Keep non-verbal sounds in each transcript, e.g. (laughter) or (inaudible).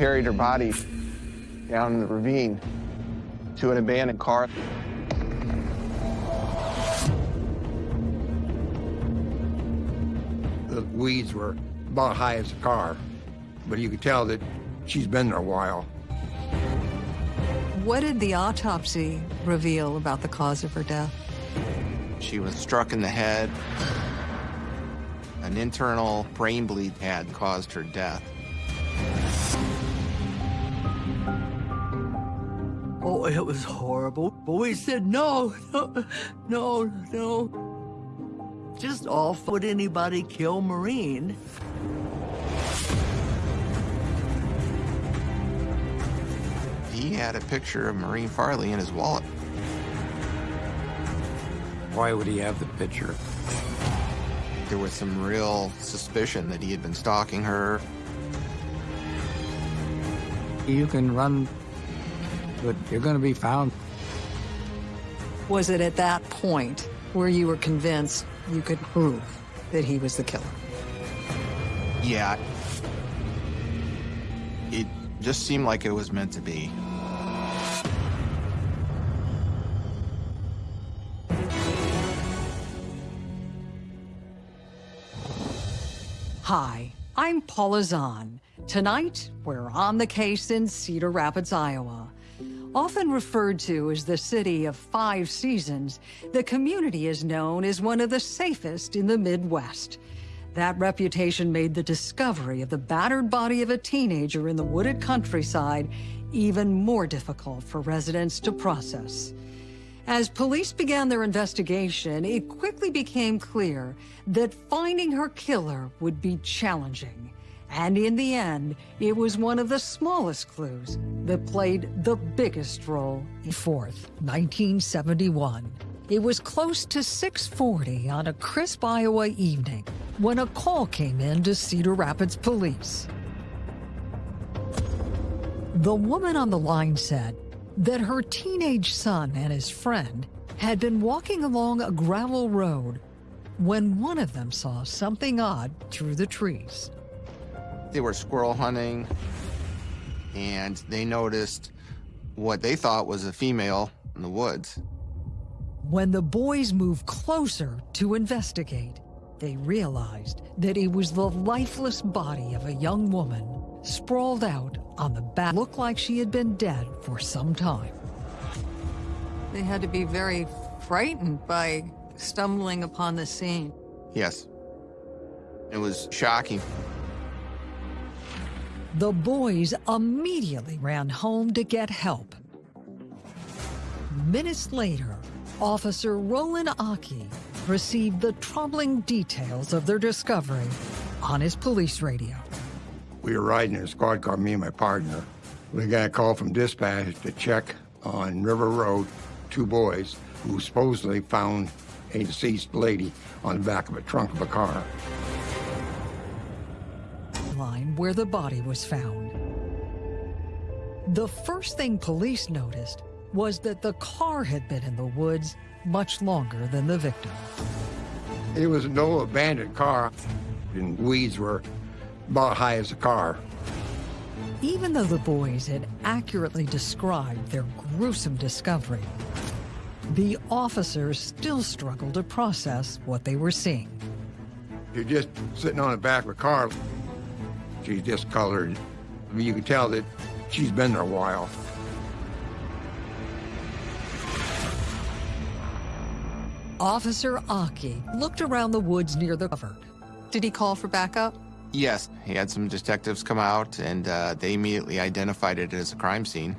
carried her body down in the ravine to an abandoned car. The weeds were about high as a car, but you could tell that she's been there a while. What did the autopsy reveal about the cause of her death? She was struck in the head. An internal brain bleed had caused her death. Oh, it was horrible. But we said, no, no, no, no. Just off. Would anybody kill Maureen. He had a picture of Maureen Farley in his wallet. Why would he have the picture? There was some real suspicion that he had been stalking her. You can run, but you're going to be found. Was it at that point where you were convinced you could prove that he was the killer? Yeah. It just seemed like it was meant to be. Hi, I'm Paula Zahn. Tonight, we're on the case in Cedar Rapids, Iowa. Often referred to as the city of five seasons, the community is known as one of the safest in the Midwest. That reputation made the discovery of the battered body of a teenager in the wooded countryside even more difficult for residents to process. As police began their investigation, it quickly became clear that finding her killer would be challenging. And in the end, it was one of the smallest clues that played the biggest role. 4th, 1971. It was close to 6.40 on a crisp Iowa evening when a call came in to Cedar Rapids police. The woman on the line said that her teenage son and his friend had been walking along a gravel road when one of them saw something odd through the trees. They were squirrel hunting, and they noticed what they thought was a female in the woods. When the boys moved closer to investigate, they realized that it was the lifeless body of a young woman sprawled out on the back. Looked like she had been dead for some time. They had to be very frightened by stumbling upon the scene. Yes. It was shocking. The boys immediately ran home to get help. Minutes later, Officer Roland Aki received the troubling details of their discovery on his police radio. We were riding in a squad car, me and my partner. We got a call from dispatch to check on River Road, two boys who supposedly found a deceased lady on the back of a trunk of a car. Line where the body was found. The first thing police noticed was that the car had been in the woods much longer than the victim. It was no abandoned car, and weeds were about high as a car. Even though the boys had accurately described their gruesome discovery, the officers still struggled to process what they were seeing. You're just sitting on the back of a car. She's discolored. I mean, you can tell that she's been there a while. Officer Aki looked around the woods near the cover. Did he call for backup? Yes, he had some detectives come out, and uh, they immediately identified it as a crime scene.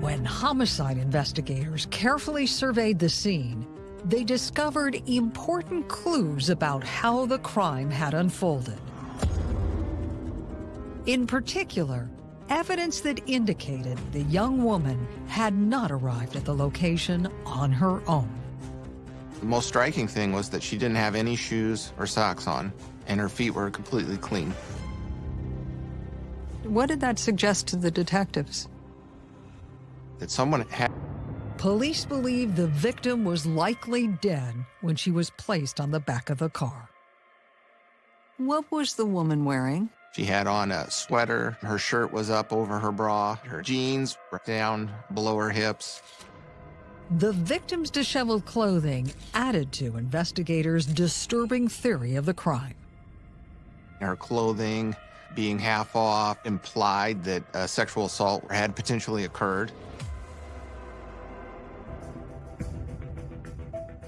When homicide investigators carefully surveyed the scene, they discovered important clues about how the crime had unfolded. In particular, evidence that indicated the young woman had not arrived at the location on her own. The most striking thing was that she didn't have any shoes or socks on, and her feet were completely clean. What did that suggest to the detectives? That someone had Police believe the victim was likely dead when she was placed on the back of the car. What was the woman wearing? She had on a sweater. Her shirt was up over her bra. Her jeans were down below her hips. The victim's disheveled clothing added to investigators' disturbing theory of the crime. Her clothing being half off implied that a sexual assault had potentially occurred.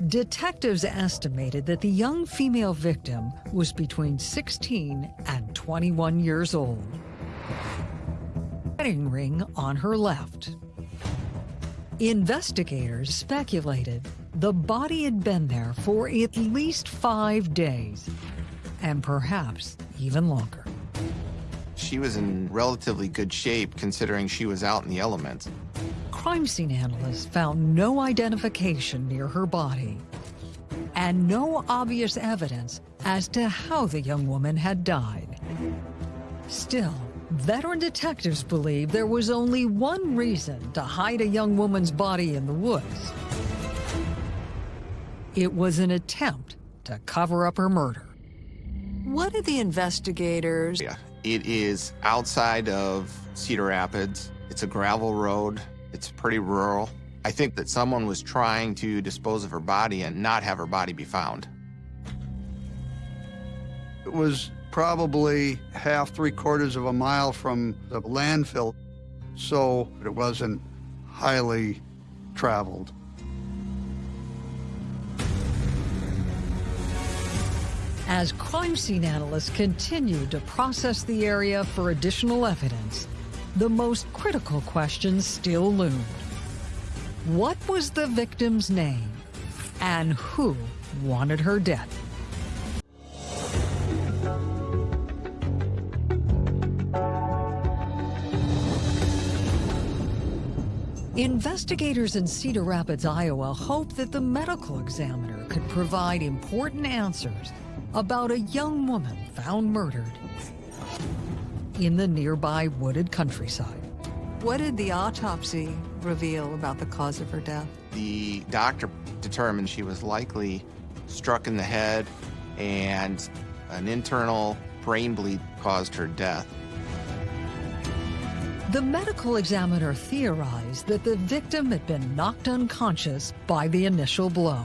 Detectives estimated that the young female victim was between 16 and 21 years old. Wedding ring on her left. Investigators speculated the body had been there for at least five days, and perhaps even longer. She was in relatively good shape considering she was out in the elements. Crime scene analysts found no identification near her body and no obvious evidence as to how the young woman had died. Still, veteran detectives believe there was only one reason to hide a young woman's body in the woods. It was an attempt to cover up her murder. What did the investigators Yeah, it is outside of Cedar Rapids. It's a gravel road. It's pretty rural. I think that someone was trying to dispose of her body and not have her body be found. It was probably half, three quarters of a mile from the landfill, so it wasn't highly traveled. As crime scene analysts continued to process the area for additional evidence, the most critical questions still loomed. What was the victim's name? And who wanted her death? Investigators in Cedar Rapids, Iowa hope that the medical examiner could provide important answers about a young woman found murdered in the nearby wooded countryside. What did the autopsy reveal about the cause of her death? The doctor determined she was likely struck in the head and an internal brain bleed caused her death. The medical examiner theorized that the victim had been knocked unconscious by the initial blow.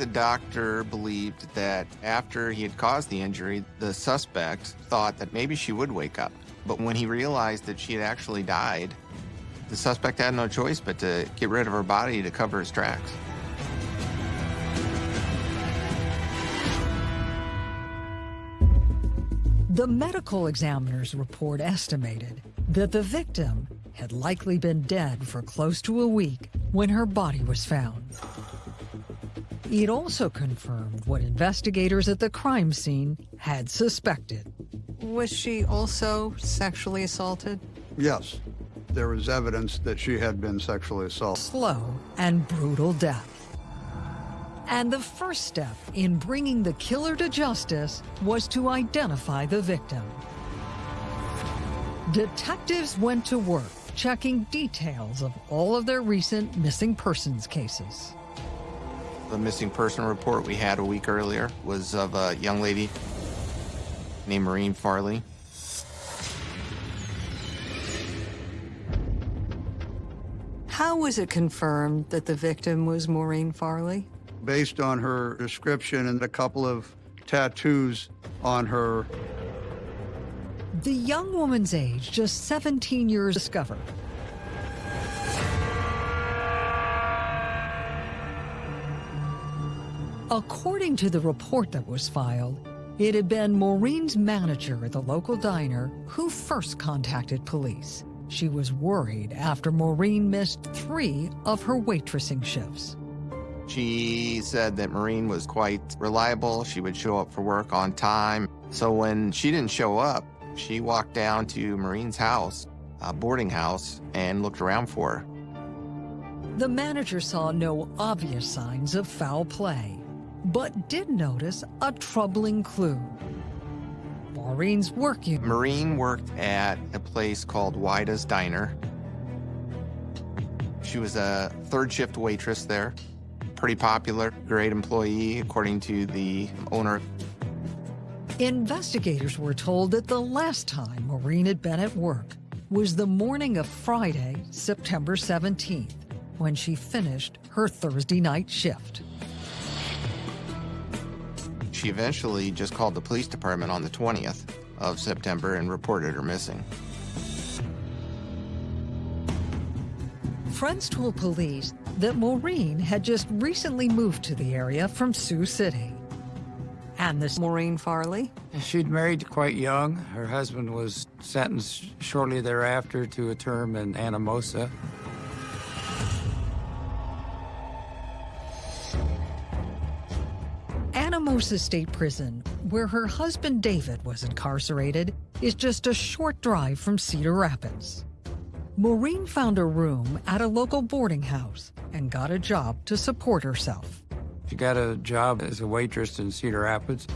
The doctor believed that after he had caused the injury, the suspect thought that maybe she would wake up. But when he realized that she had actually died, the suspect had no choice but to get rid of her body to cover his tracks. The medical examiner's report estimated that the victim had likely been dead for close to a week when her body was found. It also confirmed what investigators at the crime scene had suspected. Was she also sexually assaulted? Yes, there was evidence that she had been sexually assaulted. Slow and brutal death. And the first step in bringing the killer to justice was to identify the victim. Detectives went to work checking details of all of their recent missing persons cases. The missing person report we had a week earlier was of a young lady named Maureen Farley. How was it confirmed that the victim was Maureen Farley? Based on her description and a couple of tattoos on her, The young woman's age, just 17 years, discovered. According to the report that was filed, it had been Maureen's manager at the local diner who first contacted police. She was worried after Maureen missed three of her waitressing shifts. She said that Maureen was quite reliable. She would show up for work on time. So when she didn't show up, she walked down to Maureen's house, a boarding house, and looked around for her. The manager saw no obvious signs of foul play, but did notice a troubling clue. Maureen's work unit. Maureen worked at a place called Wida's Diner. She was a third shift waitress there. Pretty popular, great employee, according to the owner. Investigators were told that the last time Maureen had been at work was the morning of Friday, September 17th, when she finished her Thursday night shift. She eventually just called the police department on the 20th of September and reported her missing. Friends told police that Maureen had just recently moved to the area from Sioux City. And this Maureen Farley? She'd married quite young. Her husband was sentenced shortly thereafter to a term in Anamosa. Anamosa State Prison, where her husband David was incarcerated, is just a short drive from Cedar Rapids. Maureen found a room at a local boarding house and got a job to support herself. She got a job as a waitress in Cedar Rapids.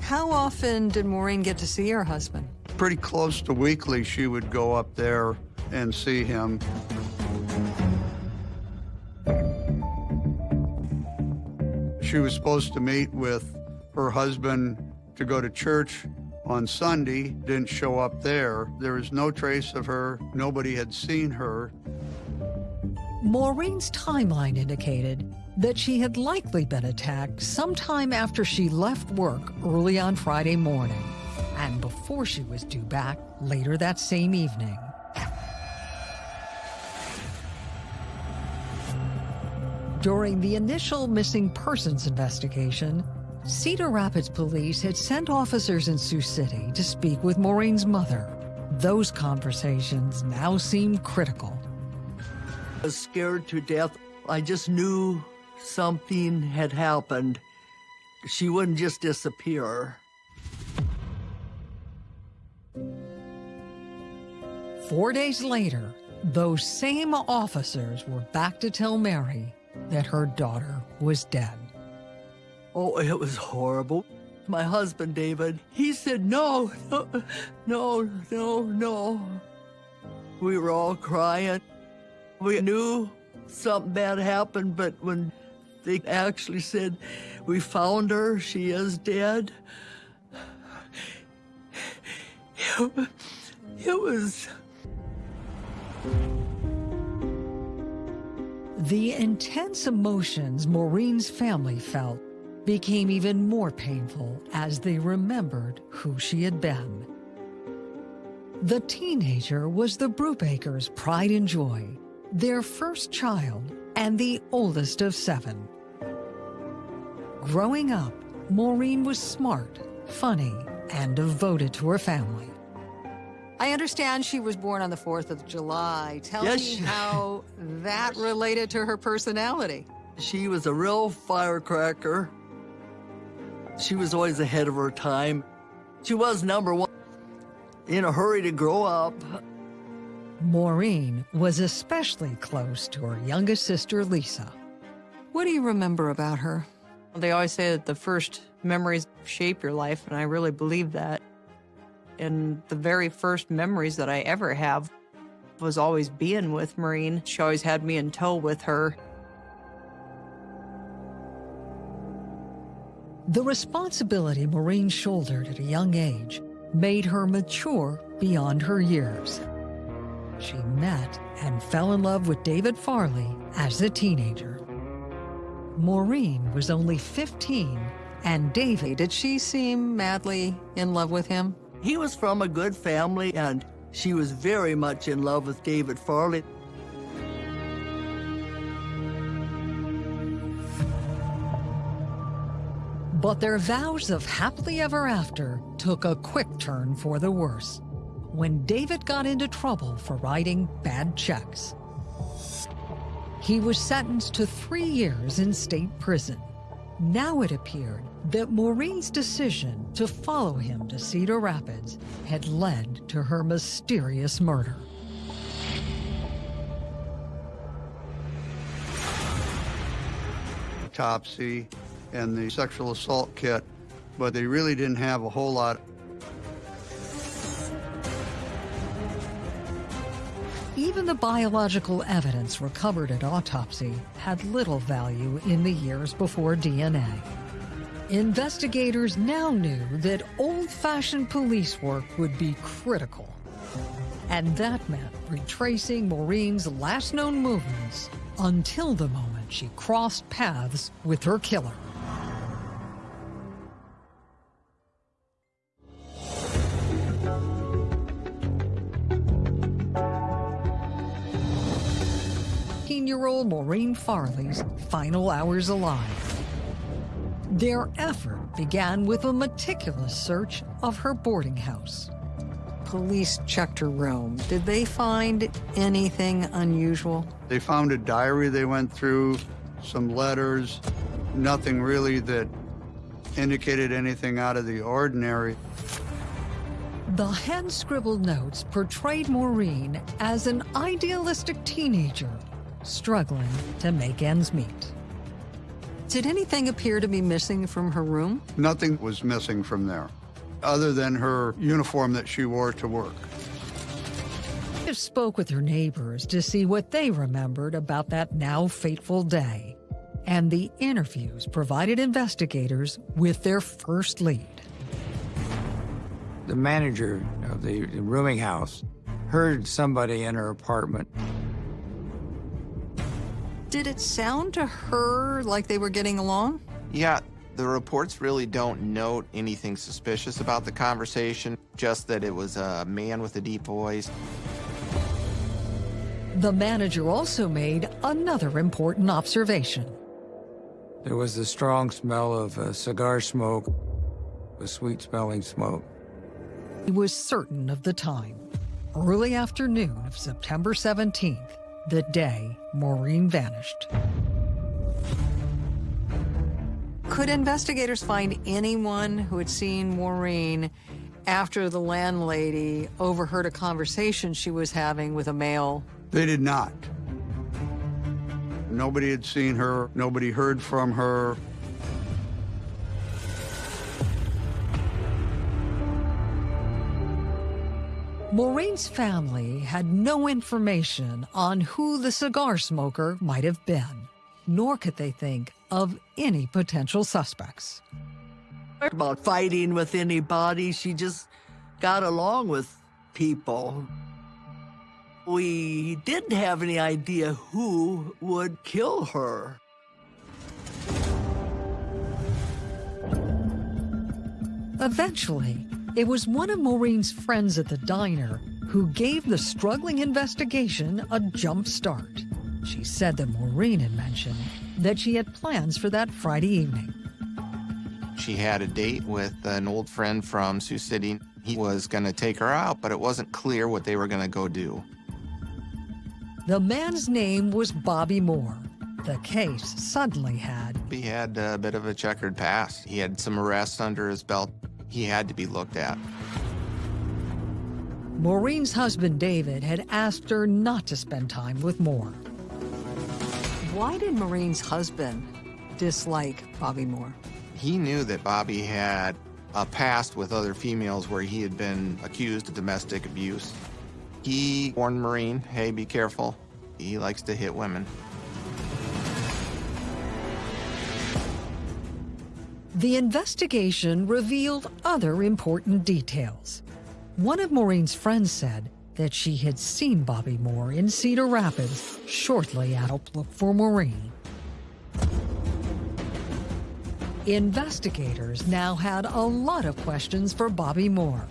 How often did Maureen get to see her husband? Pretty close to weekly, she would go up there and see him. She was supposed to meet with her husband to go to church on Sunday, didn't show up there. There was no trace of her. Nobody had seen her. Maureen's timeline indicated that she had likely been attacked sometime after she left work early on Friday morning and before she was due back later that same evening. During the initial missing persons investigation, Cedar Rapids police had sent officers in Sioux City to speak with Maureen's mother. Those conversations now seem critical. I was scared to death. I just knew something had happened. She wouldn't just disappear. Four days later, those same officers were back to tell Mary that her daughter was dead. Oh, it was horrible. My husband, David, he said, no, no, no, no. We were all crying. We knew something bad happened, but when they actually said, we found her, she is dead, it, it was... The intense emotions Maureen's family felt became even more painful as they remembered who she had been. The teenager was the Brubakers' pride and joy, their first child and the oldest of seven. Growing up, Maureen was smart, funny, and devoted to her family. I understand she was born on the 4th of July. Tell Yes, me (laughs) how that related to her personality. She was a real firecracker. She was always ahead of her time. She was number one. In a hurry to grow up. Maureen was especially close to her youngest sister, Lisa. What do you remember about her? They always say that the first memories shape your life, and I really believe that. And the very first memories that I ever have was always being with Maureen. She always had me in tow with her. The responsibility Maureen shouldered at a young age made her mature beyond her years. She met and fell in love with David Farley as a teenager. Maureen was only 15, and David, did she seem madly in love with him? He was from a good family, and she was very much in love with David Farley. But their vows of happily ever after took a quick turn for the worse when David got into trouble for writing bad checks. He was sentenced to three years in state prison. Now it appeared that Maureen's decision to follow him to Cedar Rapids had led to her mysterious murder. Autopsy and the sexual assault kit, but they really didn't have a whole lot. Even the biological evidence recovered at autopsy had little value in the years before DNA. Investigators now knew that old-fashioned police work would be critical. And that meant retracing Maureen's last known movements until the moment she crossed paths with her killer. Maureen Farley's final hours alive. Their effort began with a meticulous search of her boarding house. Police checked her room. Did they find anything unusual? They found a diary they went through, some letters, nothing really that indicated anything out of the ordinary. The hand-scribbled notes portrayed Maureen as an idealistic teenager struggling to make ends meet. Did anything appear to be missing from her room? Nothing was missing from there, other than her uniform that she wore to work. I spoke with her neighbors to see what they remembered about that now fateful day, and the interviews provided investigators with their first lead. The manager of the rooming house heard somebody in her apartment did it sound to her like they were getting along? Yeah, the reports really don't note anything suspicious about the conversation, just that it was a man with a deep voice. The manager also made another important observation. There was the strong smell of uh, cigar smoke, a sweet-smelling smoke. He was certain of the time, early afternoon of September 17th, the day Maureen vanished. Could investigators find anyone who had seen Maureen after the landlady overheard a conversation she was having with a male? They did not. Nobody had seen her, nobody heard from her. Maureen's family had no information on who the cigar smoker might have been, nor could they think of any potential suspects. About fighting with anybody, she just got along with people. We didn't have any idea who would kill her. Eventually, it was one of Maureen's friends at the diner who gave the struggling investigation a jump start. She said that Maureen had mentioned that she had plans for that Friday evening. She had a date with an old friend from Sioux City. He was going to take her out, but it wasn't clear what they were going to go do. The man's name was Bobby Moore. The case suddenly had... He had a bit of a checkered past. He had some arrests under his belt he had to be looked at. Maureen's husband, David, had asked her not to spend time with Moore. Why did Maureen's husband dislike Bobby Moore? He knew that Bobby had a past with other females where he had been accused of domestic abuse. He warned Maureen, hey, be careful. He likes to hit women. The investigation revealed other important details. One of Maureen's friends said that she had seen Bobby Moore in Cedar Rapids shortly after look for Maureen. Investigators now had a lot of questions for Bobby Moore,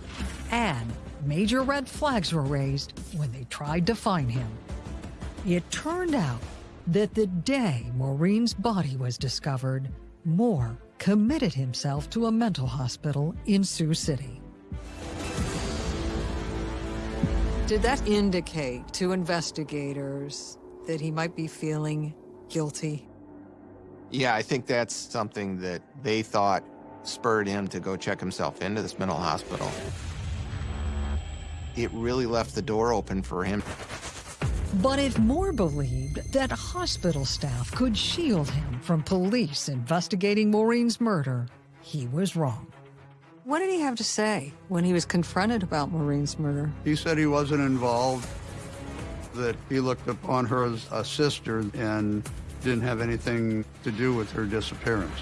and major red flags were raised when they tried to find him. It turned out that the day Maureen's body was discovered, Moore committed himself to a mental hospital in Sioux City. Did that indicate to investigators that he might be feeling guilty? Yeah, I think that's something that they thought spurred him to go check himself into this mental hospital. It really left the door open for him. But if Moore believed that hospital staff could shield him from police investigating Maureen's murder, he was wrong. What did he have to say when he was confronted about Maureen's murder? He said he wasn't involved, that he looked upon her as a sister and didn't have anything to do with her disappearance.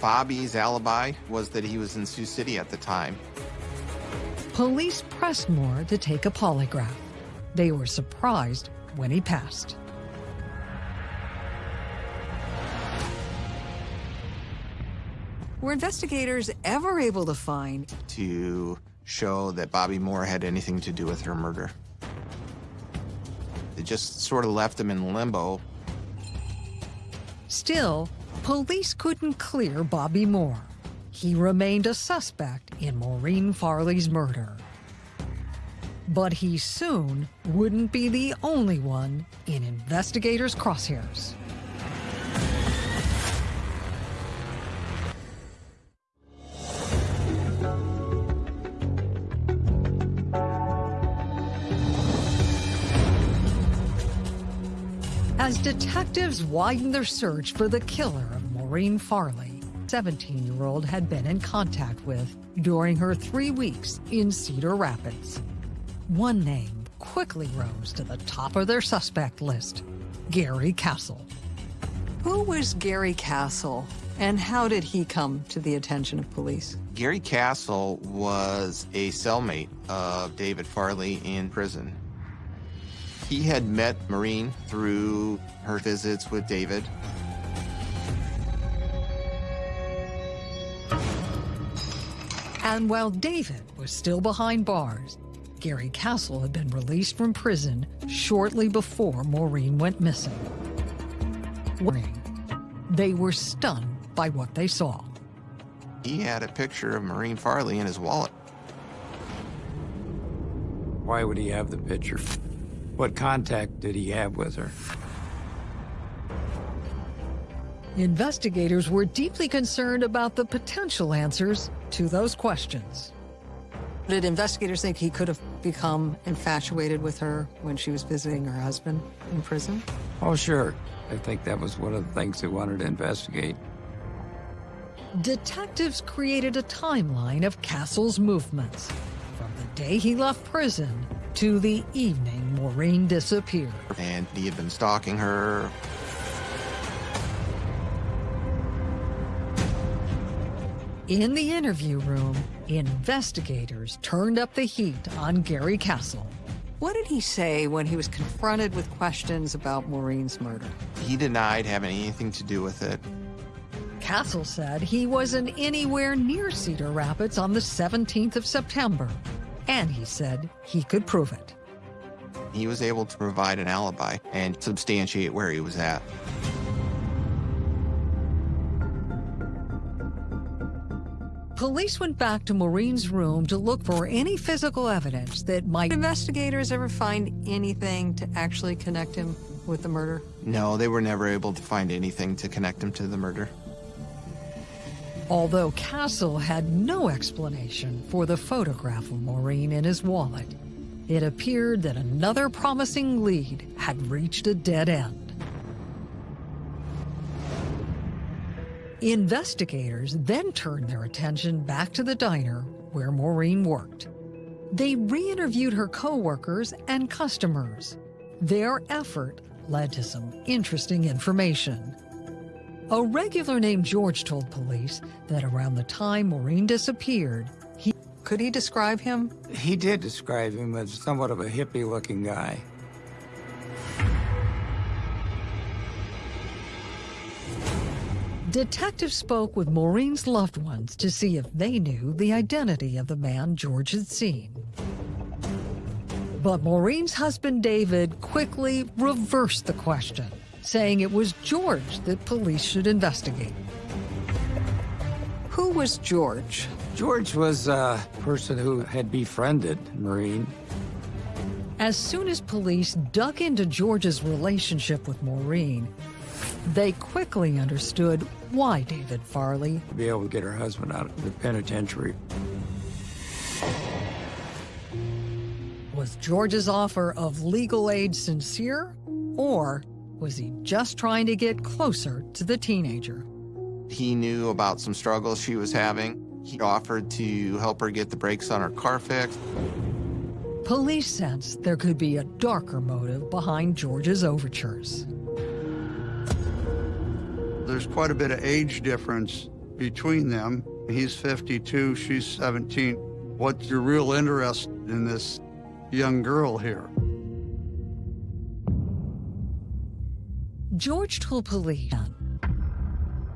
Bobby's alibi was that he was in Sioux City at the time. Police pressed Moore to take a polygraph. They were surprised when he passed. Were investigators ever able to find to show that Bobby Moore had anything to do with her murder. They just sort of left him in limbo. Still, police couldn't clear Bobby Moore. He remained a suspect in Maureen Farley's murder. But he soon wouldn't be the only one in investigators' crosshairs. As detectives widened their search for the killer of Maureen Farley, 17-year-old had been in contact with during her three weeks in Cedar Rapids. One name quickly rose to the top of their suspect list, Gary Castle. Who was Gary Castle, and how did he come to the attention of police? Gary Castle was a cellmate of David Farley in prison. He had met Maureen through her visits with David. And while David was still behind bars, Gary Castle had been released from prison shortly before Maureen went missing. They were stunned by what they saw. He had a picture of Maureen Farley in his wallet. Why would he have the picture? What contact did he have with her? Investigators were deeply concerned about the potential answers to those questions. Did investigators think he could have become infatuated with her when she was visiting her husband in prison? Oh, sure. I think that was one of the things they wanted to investigate. Detectives created a timeline of Castle's movements from the day he left prison to the evening Maureen disappeared. And he had been stalking her. In the interview room, investigators turned up the heat on Gary Castle. What did he say when he was confronted with questions about Maureen's murder? He denied having anything to do with it. Castle said he wasn't anywhere near Cedar Rapids on the 17th of September, and he said he could prove it. He was able to provide an alibi and substantiate where he was at. Police went back to Maureen's room to look for any physical evidence that might... Investigators ever find anything to actually connect him with the murder? No, they were never able to find anything to connect him to the murder. Although Castle had no explanation for the photograph of Maureen in his wallet, it appeared that another promising lead had reached a dead end. Investigators then turned their attention back to the diner where Maureen worked. They re-interviewed her coworkers and customers. Their effort led to some interesting information. A regular named George told police that around the time Maureen disappeared, he... Could he describe him? He did describe him as somewhat of a hippie-looking guy. Detectives spoke with Maureen's loved ones to see if they knew the identity of the man George had seen. But Maureen's husband David quickly reversed the question, saying it was George that police should investigate. Who was George? George was a person who had befriended Maureen. As soon as police dug into George's relationship with Maureen, they quickly understood why David Farley to be able to get her husband out of the penitentiary. Was George's offer of legal aid sincere, or was he just trying to get closer to the teenager? He knew about some struggles she was having. He offered to help her get the brakes on her car fixed. Police sensed there could be a darker motive behind George's overtures. There's quite a bit of age difference between them. He's 52, she's 17. What's your real interest in this young girl here? George told police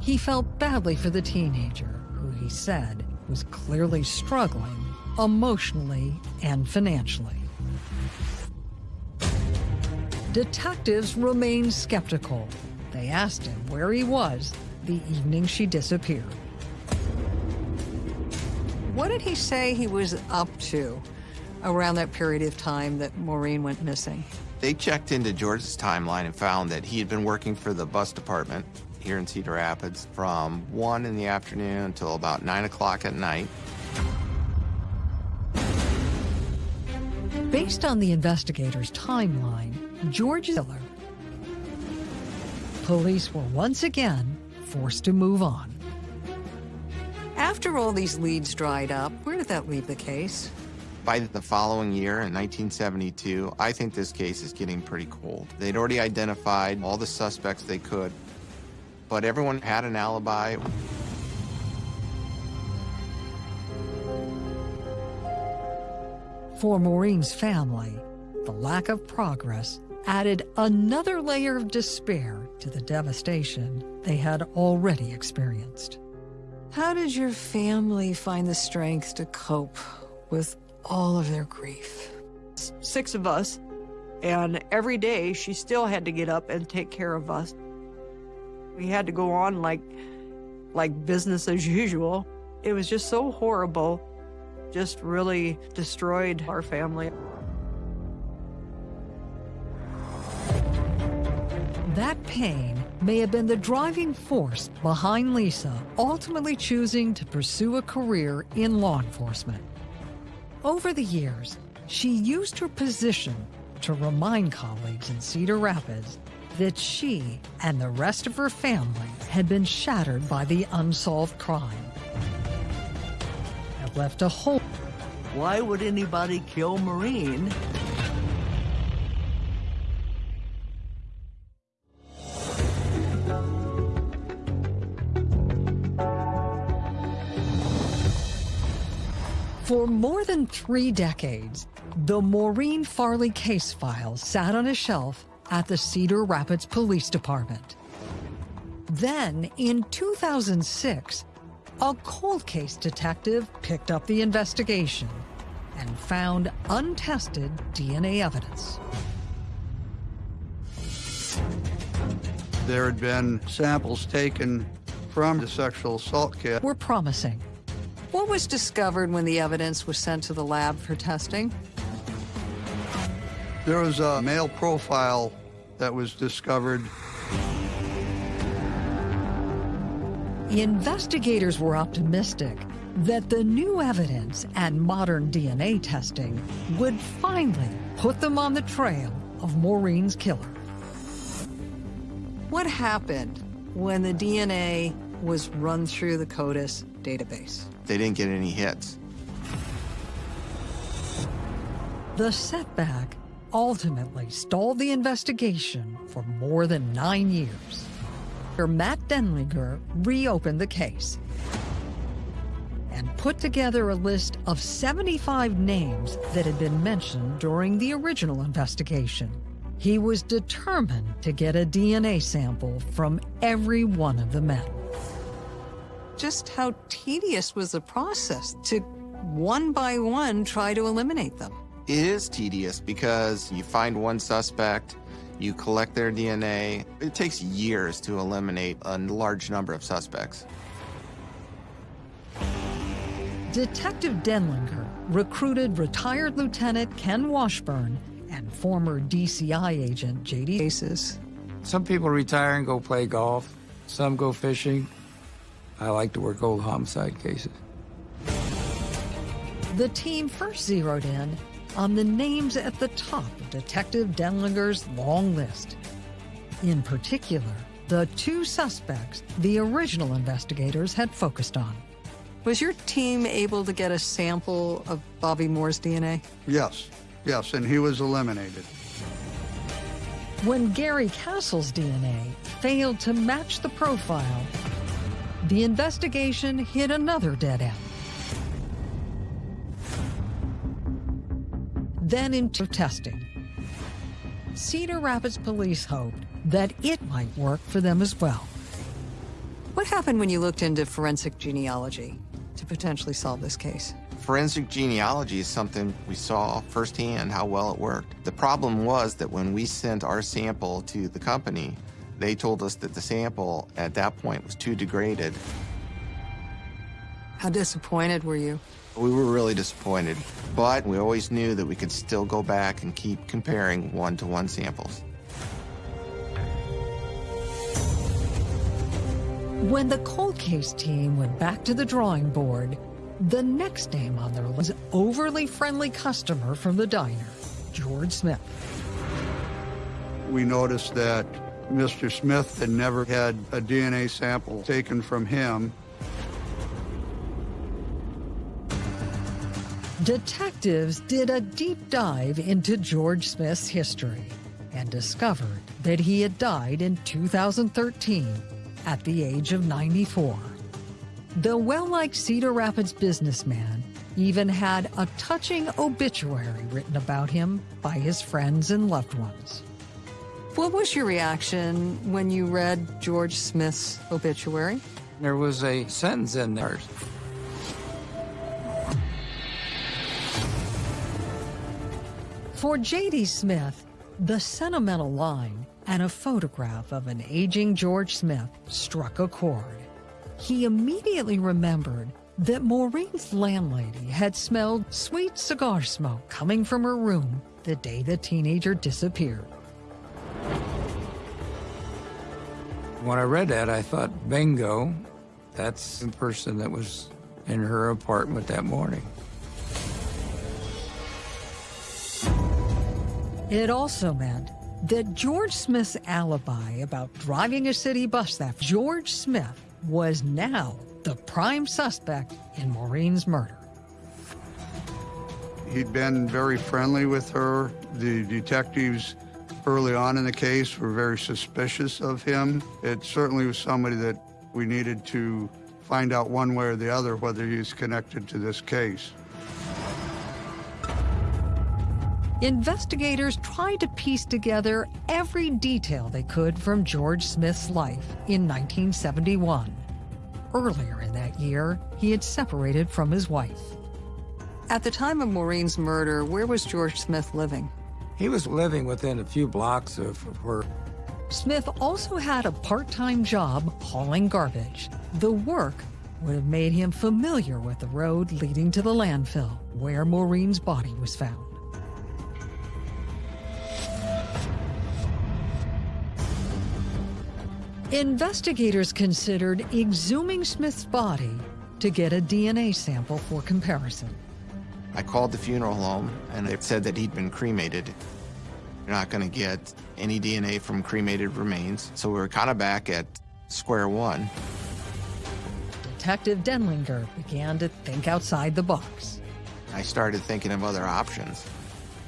he felt badly for the teenager, who he said was clearly struggling emotionally and financially. Detectives remain skeptical. They asked him where he was the evening she disappeared. What did he say he was up to around that period of time that Maureen went missing? They checked into George's timeline and found that he had been working for the bus department here in Cedar Rapids from 1 in the afternoon until about 9 o'clock at night. Based on the investigator's timeline, George Ziller, police were once again forced to move on. After all these leads dried up, where did that leave the case? By the following year, in 1972, I think this case is getting pretty cold. They'd already identified all the suspects they could, but everyone had an alibi. For Maureen's family, the lack of progress added another layer of despair to the devastation they had already experienced. How did your family find the strength to cope with all of their grief? Six of us, and every day she still had to get up and take care of us. We had to go on like like business as usual. It was just so horrible. Just really destroyed our family. That pain may have been the driving force behind Lisa ultimately choosing to pursue a career in law enforcement. Over the years, she used her position to remind colleagues in Cedar Rapids that she and the rest of her family had been shattered by the unsolved crime. Had left a hole. Why would anybody kill Maureen? For more than three decades, the Maureen Farley case file sat on a shelf at the Cedar Rapids Police Department. Then, in 2006, a cold case detective picked up the investigation and found untested DNA evidence. There had been samples taken from the sexual assault kit. Were promising. What was discovered when the evidence was sent to the lab for testing? There was a male profile that was discovered. Investigators were optimistic that the new evidence and modern DNA testing would finally put them on the trail of Maureen's killer. What happened when the DNA was run through the CODIS database? They didn't get any hits. The setback ultimately stalled the investigation for more than nine years. Matt Denlinger reopened the case and put together a list of 75 names that had been mentioned during the original investigation. He was determined to get a DNA sample from every one of the men. Just how tedious was the process to one by one try to eliminate them? It is tedious because you find one suspect, you collect their DNA. It takes years to eliminate a large number of suspects. Detective Denlinger recruited retired Lieutenant Ken Washburn and former DCI agent J.D. Aces. Some people retire and go play golf. Some go fishing. I like to work old homicide cases. The team first zeroed in on the names at the top of Detective Denlinger's long list. In particular, the two suspects the original investigators had focused on. Was your team able to get a sample of Bobby Moore's DNA? Yes, yes, and he was eliminated. When Gary Castle's DNA failed to match the profile, the investigation hit another dead end. Then into testing. Cedar Rapids police hoped that it might work for them as well. What happened when you looked into forensic genealogy to potentially solve this case? Forensic genealogy is something we saw firsthand how well it worked. The problem was that when we sent our sample to the company, they told us that the sample at that point was too degraded. How disappointed were you? We were really disappointed, but we always knew that we could still go back and keep comparing one-to-one -one samples. When the cold case team went back to the drawing board, the next name on their list was overly friendly customer from the diner, George Smith. We noticed that Mr. Smith had never had a DNA sample taken from him. Detectives did a deep dive into George Smith's history and discovered that he had died in 2013 at the age of 94. The well-liked Cedar Rapids businessman even had a touching obituary written about him by his friends and loved ones. What was your reaction when you read George Smith's obituary? There was a sentence in there. For J.D. Smith, the sentimental line and a photograph of an aging George Smith struck a chord. He immediately remembered that Maureen's landlady had smelled sweet cigar smoke coming from her room the day the teenager disappeared. When I read that, I thought, bingo, that's the person that was in her apartment that morning. It also meant that George Smith's alibi about driving a city bus that George Smith was now the prime suspect in Maureen's murder. He'd been very friendly with her. The detectives early on in the case we were very suspicious of him. It certainly was somebody that we needed to find out one way or the other whether he's connected to this case. Investigators tried to piece together every detail they could from George Smith's life in 1971. Earlier in that year, he had separated from his wife. At the time of Maureen's murder, where was George Smith living? He was living within a few blocks of where Smith also had a part-time job hauling garbage. The work would have made him familiar with the road leading to the landfill where Maureen's body was found. Investigators considered exhuming Smith's body to get a DNA sample for comparison. I called the funeral home and they said that he'd been cremated. You're not going to get any DNA from cremated remains, so we were kind of back at square one. Detective Denlinger began to think outside the box. I started thinking of other options,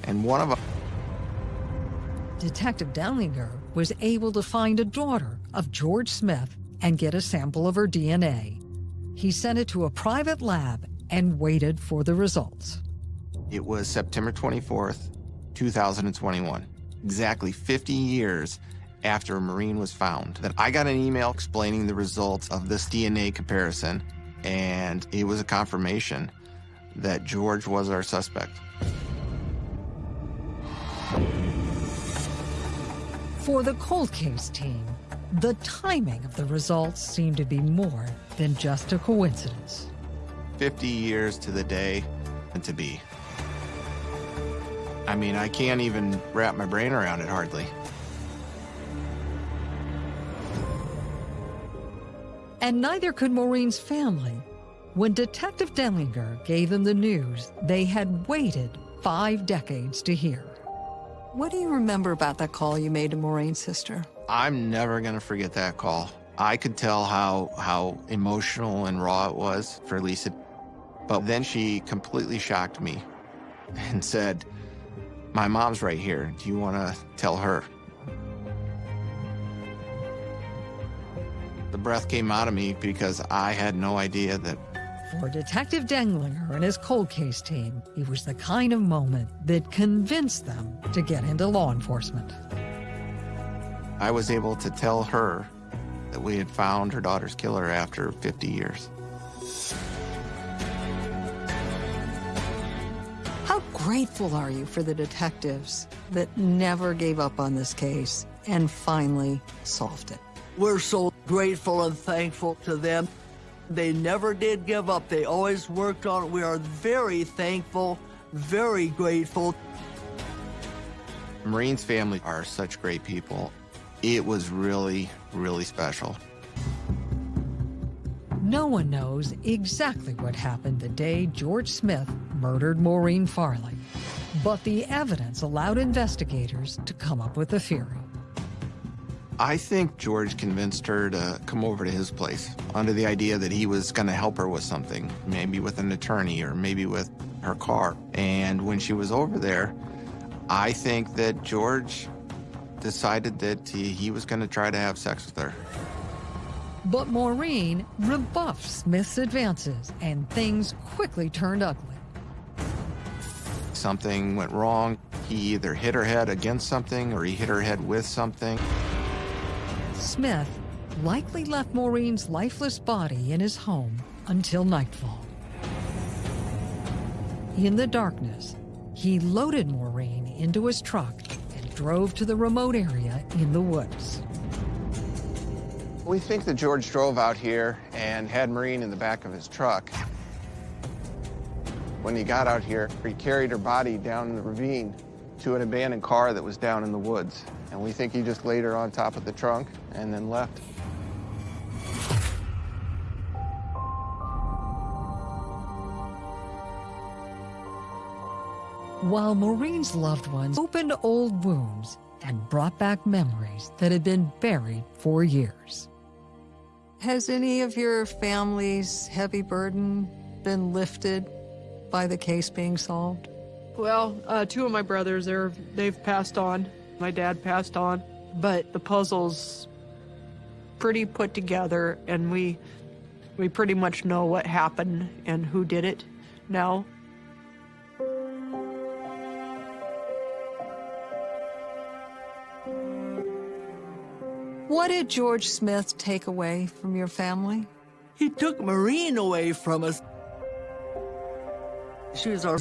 and one of them Detective Denlinger was able to find a daughter of George Smith and get a sample of her DNA. He sent it to a private lab and waited for the results. It was September 24th, 2021, exactly 50 years after Maureen was found, that I got an email explaining the results of this DNA comparison, and it was a confirmation that George was our suspect. For the cold case team, the timing of the results seemed to be more than just a coincidence. 50 years to the day and to be. I mean, I can't even wrap my brain around it hardly. And neither could Maureen's family. When Detective Denlinger gave them the news, they had waited five decades to hear. What do you remember about that call you made to Maureen's sister? I'm never gonna forget that call. I could tell how how emotional and raw it was for Lisa. But then she completely shocked me (laughs) and said, My mom's right here. Do you wanna tell her? The breath came out of me because I had no idea that For Detective Denlinger and his cold case team, it was the kind of moment that convinced them to get into law enforcement. I was able to tell her that we had found her daughter's killer after 50 years. Grateful are you for the detectives that never gave up on this case and finally solved it? We're so grateful and thankful to them. They never did give up. They always worked on it. We are very thankful, very grateful. Maureen's family are such great people. It was really, really special. No one knows exactly what happened the day George Smith murdered Maureen Farley, but the evidence allowed investigators to come up with a theory. I think George convinced her to come over to his place under the idea that he was going to help her with something, maybe with an attorney or maybe with her car. And when she was over there, I think that George decided that he, he was going to try to have sex with her. But Maureen rebuffed Smith's advances, and things quickly turned ugly. Something went wrong. He either hit her head against something or he hit her head with something. Smith likely left Maureen's lifeless body in his home until nightfall. In the darkness, he loaded Maureen into his truck and drove to the remote area in the woods. We think that George drove out here and had Maureen in the back of his truck. When he got out here, he carried her body down the ravine to an abandoned car that was down in the woods. And we think he just laid her on top of the trunk and then left. While Maureen's loved ones opened old wounds and brought back memories that had been buried for years. Has any of your family's heavy burden been lifted by the case being solved? Well, uh, two of my brothers, they're they've passed on. My dad passed on, but the puzzle's pretty put together, and we we pretty much know what happened and who did it now. What did George Smith take away from your family? He took Maureen away from us. Was our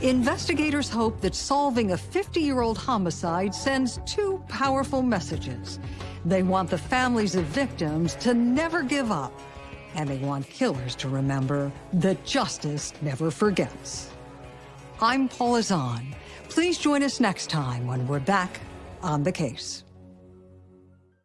Investigators hope that solving a 50-year-old homicide sends two powerful messages. They want the families of victims to never give up, and they want killers to remember that justice never forgets. I'm Paula Zahn. Please join us next time when we're back on the case.